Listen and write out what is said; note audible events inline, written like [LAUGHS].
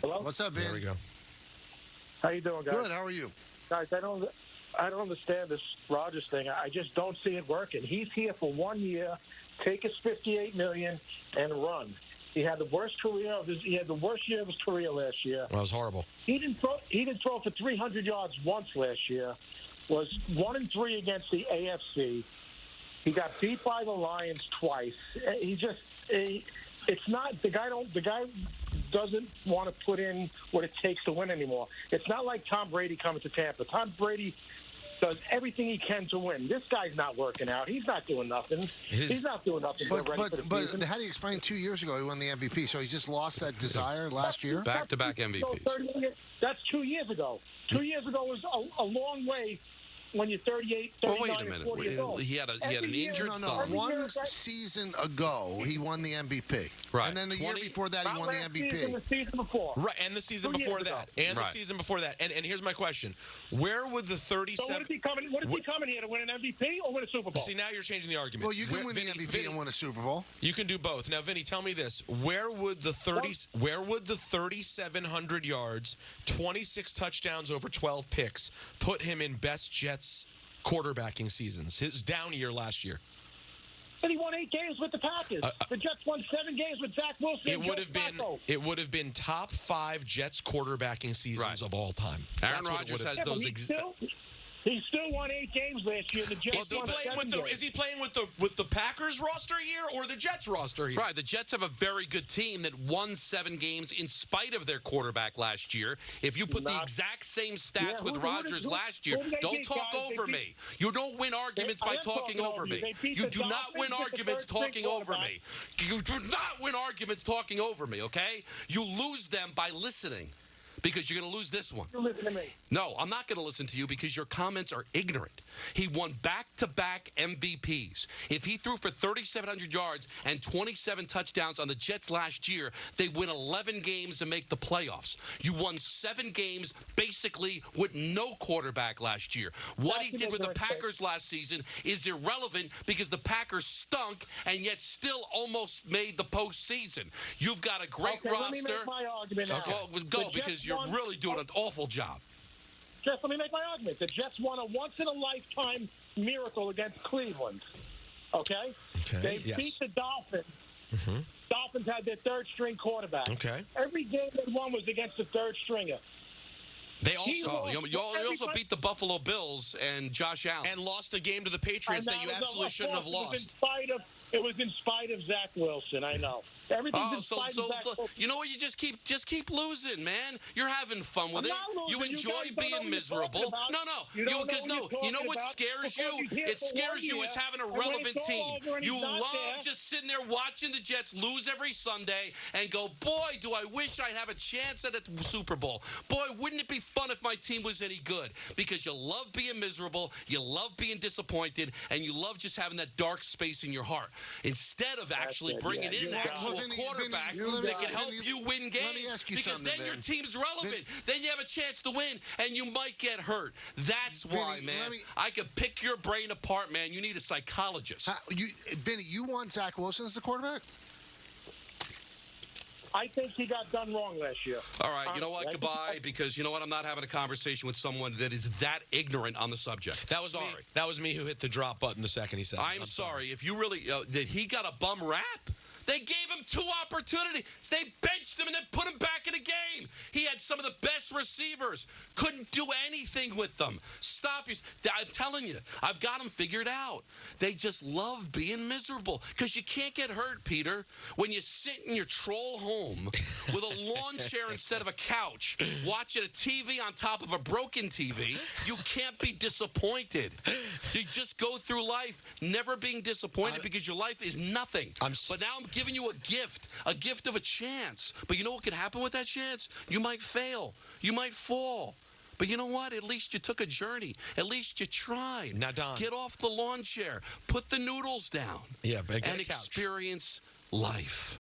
Hello? What's up, Vin? There we go. How you doing, guys? Good. How are you? Guys, I don't, I don't understand this Rodgers thing. I just don't see it working. He's here for one year, take his 58 million, and run. He had the worst career of his. He had the worst year of his career last year. That was horrible. He didn't throw. He didn't throw for 300 yards once last year. Was one and three against the AFC. He got beat by the Lions twice. He just. He, it's not the guy. Don't the guy doesn't want to put in what it takes to win anymore. It's not like Tom Brady coming to Tampa. Tom Brady does everything he can to win. This guy's not working out. He's not doing nothing. His- He's not doing nothing. But ready for the but but season. how do you explain two years ago he won the MVP? So he just lost that desire last year. Back to back So MVPs. that's two years ago. Two years ago was a, a long way when you're 38, 39, Well, wait a minute. 40 years old. He had a he had an year- injured No, no. thumb. One year, season ago, he won the MVP. Right. And then the year before that, he won the last Season, MVP. the season before. Right, and the season Two years before ago. that, and Right. the season before that. And, and here's my question: Where would the 37? So what 37? is he coming? What is he coming here to win an MVP or win a Super Bowl? See, now you're changing the argument. Well, you can Where- win Vinny- the MVP Vinny, and win a Super Bowl. You can do both. Now, Vinny, tell me this: Where would the 30? Where would the 3,700 yards, 26 touchdowns over 12 picks put him in best Jets quarterbacking seasons? His down year last year. and he won eight games with the Packers. Uh, uh, the Jets won seven games with Zach Wilson. It would have been. It would have been top five Jets quarterbacking seasons Right. of all time. Aaron That's what it Rodgers has Yeah, those ex- still, he still won eight games last year. The Jets Is he won playing seven with the games. Is he playing with the with the Packers roster here or the Jets roster here? Right, the Jets have a very good team that won seven games in spite of their quarterback last year. If you put the exact same stats who- with who Rodgers who- last year, who did they don't beat, talk guys? Over beat- me. You don't win arguments I by talking talking over over you. me. You the do not win arguments talking over me. You do not win arguments talking over me, okay? You lose them by listening because you're going to lose this one. You listen to me. No, I'm not going to listen to you because your comments are ignorant. He won back to back MVPs. If he threw for 3,700 yards and 27 touchdowns on the Jets last year, they win 11 games to make the playoffs. You won seven games basically with no quarterback last year. What he did with the Packers last season is irrelevant because the Packers stunk and yet still almost made the postseason. You've got a great okay, roster. let me make my argument. Okay, go Jets because you're won- really doing an awful job. Just let me make my argument. The Jets won a once in a lifetime miracle against Cleveland. Okay? Okay, They yes. beat the Dolphins. Mm-hmm. Dolphins had their third string quarterback. Okay. Every game they won was against the third stringer. They also you, you al- you also beat the Buffalo Bills and Josh Allen. and lost a game to the Patriots And that you absolutely shouldn't have course, It was in lost. spite of it was in spite of Zach Wilson. I know everything's Oh, in so spite so of Zach look, Wilson. you know what? You just keep just keep losing, man. You're having fun with I'm it. You. You enjoy know being miserable. No, no, You know because what no, you're know what scares you? It scares you is having a relevant team. You love there- just sitting there watching the Jets lose every Sunday and go, boy, do I wish I'd have a chance at a Super Bowl. Boy, wouldn't it be fun if my team was any good? Because you love being miserable, you love being disappointed, and you love just having that dark space in your heart. Instead of actually it, bringing yeah. in an You actual Well, quarterback Vinny, that can help Vinny, you win games. let me ask you because something, then your team's relevant. Then you have a chance to win, and you might get hurt. That's why, man. me- I could pick your brain apart, man. You need a psychologist. How- you, Benny, you want Zach Wilson as the quarterback? I think he got done wrong last year. All right, you know what? Goodbye, because you know what? I'm not having a conversation with someone that is that ignorant on the subject. That was sorry. Me, that was me who hit the drop button the second he said. it. I'm, sorry. If you really uh, did, he got a bum rap. They gave him two opportunities. They benched him and then put him back in the game. He had some of the best receivers. Couldn't do anything with them. Stop. your- I'm telling you, I've got them figured out. They just love being miserable because you can't get hurt, Peter, when you sit in your troll home with a lawn chair [LAUGHS] instead of a couch, watching a TV on top of a broken TV. You can't be disappointed. You just go through life never being disappointed because your life is nothing. I'm s- but now I'm giving you a gift, a gift of a chance. But you know what could happen with that chance? You might fail. Fail, you might fall. But you know what? At least you took a journey. At least you tried. Now, Don. Get off the lawn chair. Put the noodles down. Yeah, but get and experience life.